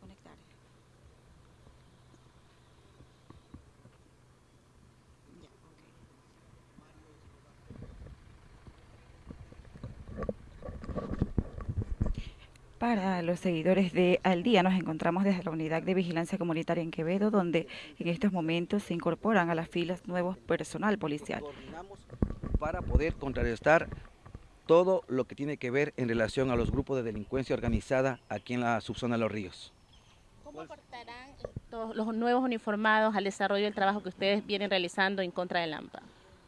conectar. Ya, Para los seguidores de Al Día nos encontramos desde la Unidad de Vigilancia Comunitaria en Quevedo, donde en estos momentos se incorporan a las filas nuevos personal policial. Para poder contrarrestar todo lo que tiene que ver en relación a los grupos de delincuencia organizada aquí en la subzona de Los Ríos. ¿Cómo aportarán los nuevos uniformados al desarrollo del trabajo que ustedes vienen realizando en contra del AMPA?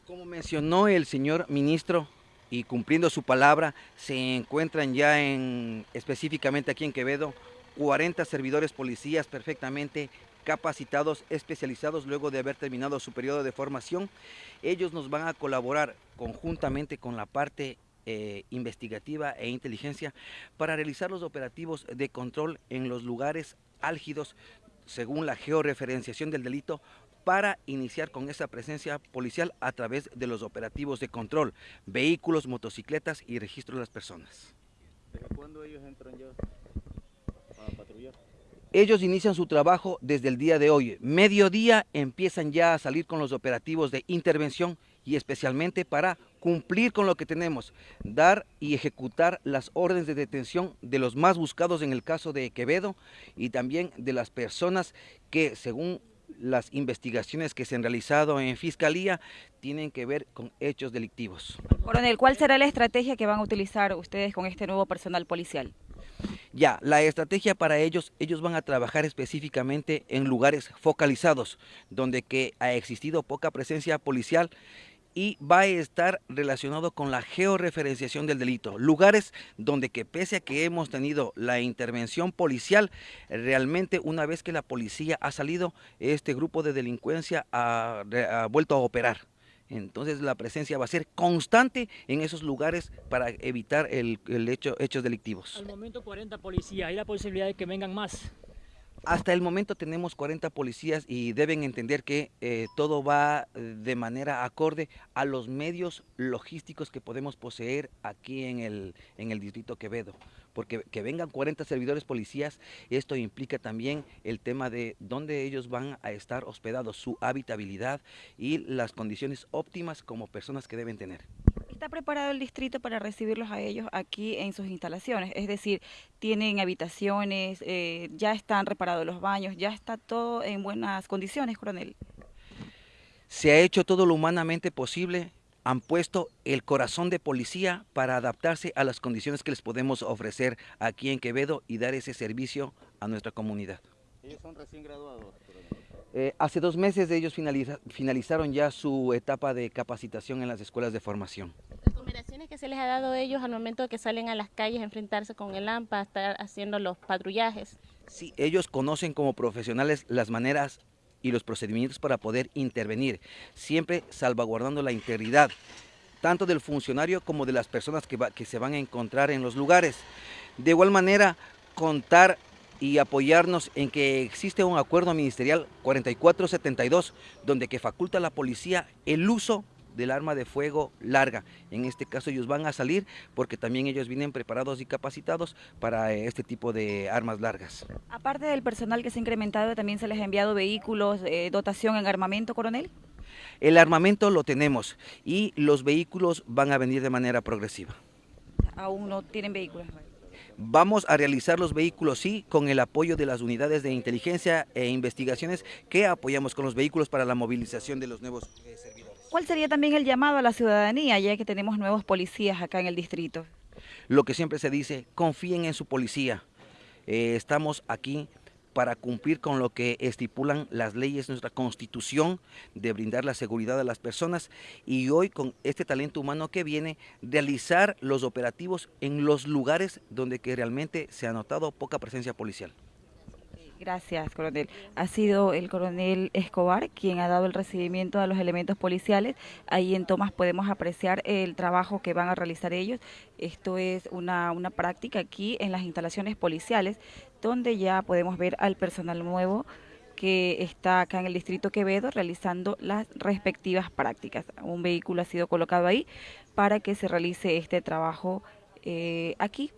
Como mencionó el señor ministro, y cumpliendo su palabra, se encuentran ya en, específicamente aquí en Quevedo, 40 servidores policías perfectamente capacitados, especializados luego de haber terminado su periodo de formación. Ellos nos van a colaborar conjuntamente con la parte eh, investigativa e inteligencia para realizar los operativos de control en los lugares álgidos según la georreferenciación del delito para iniciar con esa presencia policial a través de los operativos de control, vehículos, motocicletas y registro de las personas. ¿Desde cuándo ellos entran ya a patrullar? Ellos inician su trabajo desde el día de hoy. Mediodía empiezan ya a salir con los operativos de intervención y especialmente para cumplir con lo que tenemos, dar y ejecutar las órdenes de detención de los más buscados en el caso de Quevedo y también de las personas que según las investigaciones que se han realizado en Fiscalía tienen que ver con hechos delictivos. Coronel, ¿cuál será la estrategia que van a utilizar ustedes con este nuevo personal policial? Ya, la estrategia para ellos, ellos van a trabajar específicamente en lugares focalizados, donde que ha existido poca presencia policial y va a estar relacionado con la georreferenciación del delito. Lugares donde que pese a que hemos tenido la intervención policial, realmente una vez que la policía ha salido, este grupo de delincuencia ha, vuelto a operar. Entonces la presencia va a ser constante en esos lugares para evitar el, el hecho, hechos delictivos. Al momento 40 policías, ¿hay la posibilidad de que vengan más? Hasta el momento tenemos 40 policías y deben entender que eh, todo va eh, de manera acorde a los medios logísticos que podemos poseer aquí en el, en el distrito Quevedo. Porque que vengan 40 servidores policías, esto implica también el tema de dónde ellos van a estar hospedados, su habitabilidad y las condiciones óptimas como personas que deben tener. ¿Está preparado el distrito para recibirlos a ellos aquí en sus instalaciones? Es decir, tienen habitaciones, eh, ya están reparados los baños, ya está todo en buenas condiciones, coronel. Se ha hecho todo lo humanamente posible, han puesto el corazón de policía para adaptarse a las condiciones que les podemos ofrecer aquí en Quevedo y dar ese servicio a nuestra comunidad. Ellos son recién graduados. Eh, hace dos meses ellos finaliza, finalizaron ya su etapa de capacitación en las escuelas de formación. Las combinaciones que se les ha dado a ellos al momento de que salen a las calles a enfrentarse con el AMPA, a estar haciendo los patrullajes. Sí, ellos conocen como profesionales las maneras y los procedimientos para poder intervenir, siempre salvaguardando la integridad, tanto del funcionario como de las personas que, va, que se van a encontrar en los lugares. De igual manera, contar y apoyarnos en que existe un acuerdo ministerial 4472 donde que faculta a la policía el uso del arma de fuego larga. En este caso ellos van a salir porque también ellos vienen preparados y capacitados para este tipo de armas largas. Aparte del personal que se ha incrementado, también se les ha enviado vehículos, eh, dotación en armamento, coronel. El armamento lo tenemos y los vehículos van a venir de manera progresiva. Aún no tienen vehículos. Vamos a realizar los vehículos, sí, con el apoyo de las unidades de inteligencia e investigaciones que apoyamos con los vehículos para la movilización de los nuevos eh, servidores. ¿Cuál sería también el llamado a la ciudadanía, ya que tenemos nuevos policías acá en el distrito? Lo que siempre se dice, confíen en su policía. Eh, estamos aquí para cumplir con lo que estipulan las leyes nuestra constitución, de brindar la seguridad a las personas y hoy con este talento humano que viene, realizar los operativos en los lugares donde que realmente se ha notado poca presencia policial. Gracias, coronel. Ha sido el coronel Escobar quien ha dado el recibimiento a los elementos policiales. Ahí en Tomás podemos apreciar el trabajo que van a realizar ellos. Esto es una, una práctica aquí en las instalaciones policiales, donde ya podemos ver al personal nuevo que está acá en el distrito Quevedo realizando las respectivas prácticas. Un vehículo ha sido colocado ahí para que se realice este trabajo eh, aquí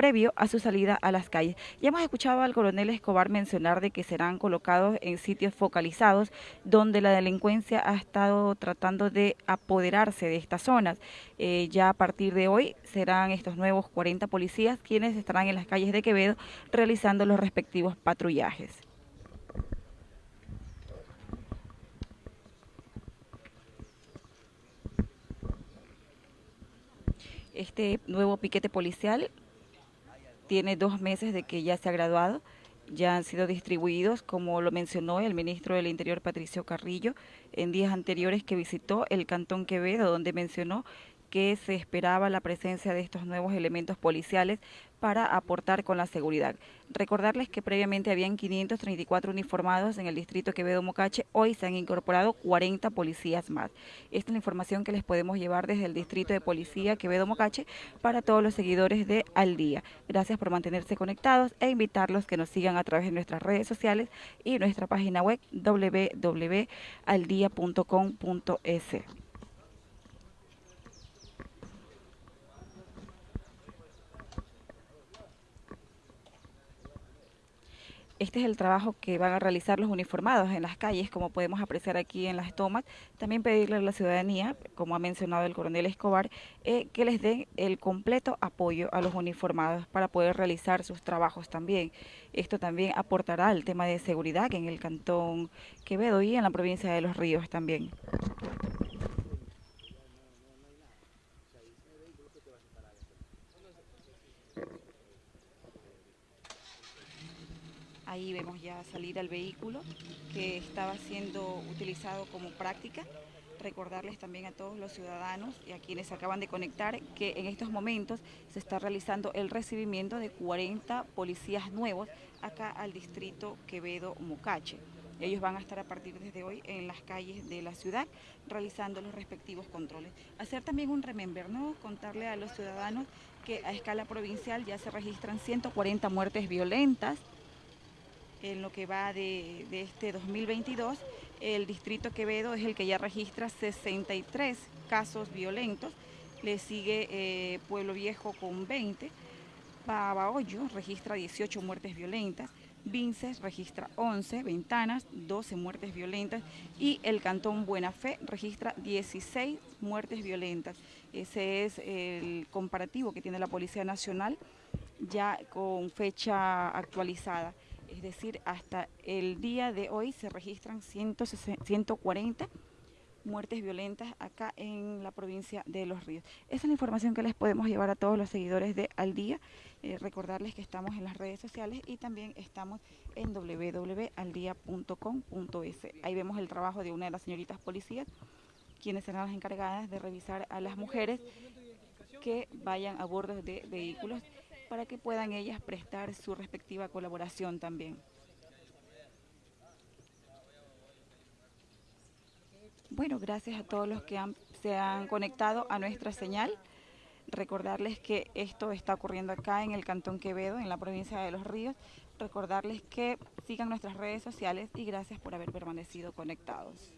previo a su salida a las calles. Ya hemos escuchado al coronel Escobar mencionar de que serán colocados en sitios focalizados donde la delincuencia ha estado tratando de apoderarse de estas zonas. Eh, ya a partir de hoy serán estos nuevos 40 policías quienes estarán en las calles de Quevedo realizando los respectivos patrullajes. Este nuevo piquete policial tiene dos meses de que ya se ha graduado, ya han sido distribuidos, como lo mencionó el ministro del Interior Patricio Carrillo, en días anteriores que visitó el Cantón Quevedo, donde mencionó que se esperaba la presencia de estos nuevos elementos policiales para aportar con la seguridad. Recordarles que previamente habían 534 uniformados en el distrito Quevedo Mocache, hoy se han incorporado 40 policías más. Esta es la información que les podemos llevar desde el distrito de policía Quevedo Mocache para todos los seguidores de Al Día. Gracias por mantenerse conectados e invitarlos que nos sigan a través de nuestras redes sociales y nuestra página web www.aldia.com.es. Este es el trabajo que van a realizar los uniformados en las calles, como podemos apreciar aquí en las tomas. También pedirle a la ciudadanía, como ha mencionado el coronel Escobar, eh, que les den el completo apoyo a los uniformados para poder realizar sus trabajos también. Esto también aportará al tema de seguridad en el cantón Quevedo y en la provincia de Los Ríos también. Ahí vemos ya salir al vehículo que estaba siendo utilizado como práctica. Recordarles también a todos los ciudadanos y a quienes acaban de conectar que en estos momentos se está realizando el recibimiento de 40 policías nuevos acá al distrito Quevedo-Mocache. Ellos van a estar a partir desde hoy en las calles de la ciudad realizando los respectivos controles. Hacer también un remember, ¿no? Contarle a los ciudadanos que a escala provincial ya se registran 140 muertes violentas, en lo que va de, este 2022, el distrito Quevedo es el que ya registra 63 casos violentos, le sigue eh, Pueblo Viejo con 20, Babahoyo registra 18 muertes violentas, Vinces registra 11, Ventanas 12 muertes violentas y el Cantón Buena Fe registra 16 muertes violentas. Ese es el comparativo que tiene la Policía Nacional ya con fecha actualizada es decir, hasta el día de hoy se registran 140 muertes violentas acá en la provincia de Los Ríos. Esa es la información que les podemos llevar a todos los seguidores de Al Día. Eh, recordarles que estamos en las redes sociales y también estamos en www.aldia.com.es. Ahí vemos el trabajo de una de las señoritas policías, quienes serán las encargadas de revisar a las mujeres que vayan a bordo de vehículos para que puedan ellas prestar su respectiva colaboración también. Bueno, gracias a todos los que se han conectado a nuestra señal. Recordarles que esto está ocurriendo acá en el Cantón Quevedo, en la provincia de Los Ríos. Recordarles que sigan nuestras redes sociales y gracias por haber permanecido conectados.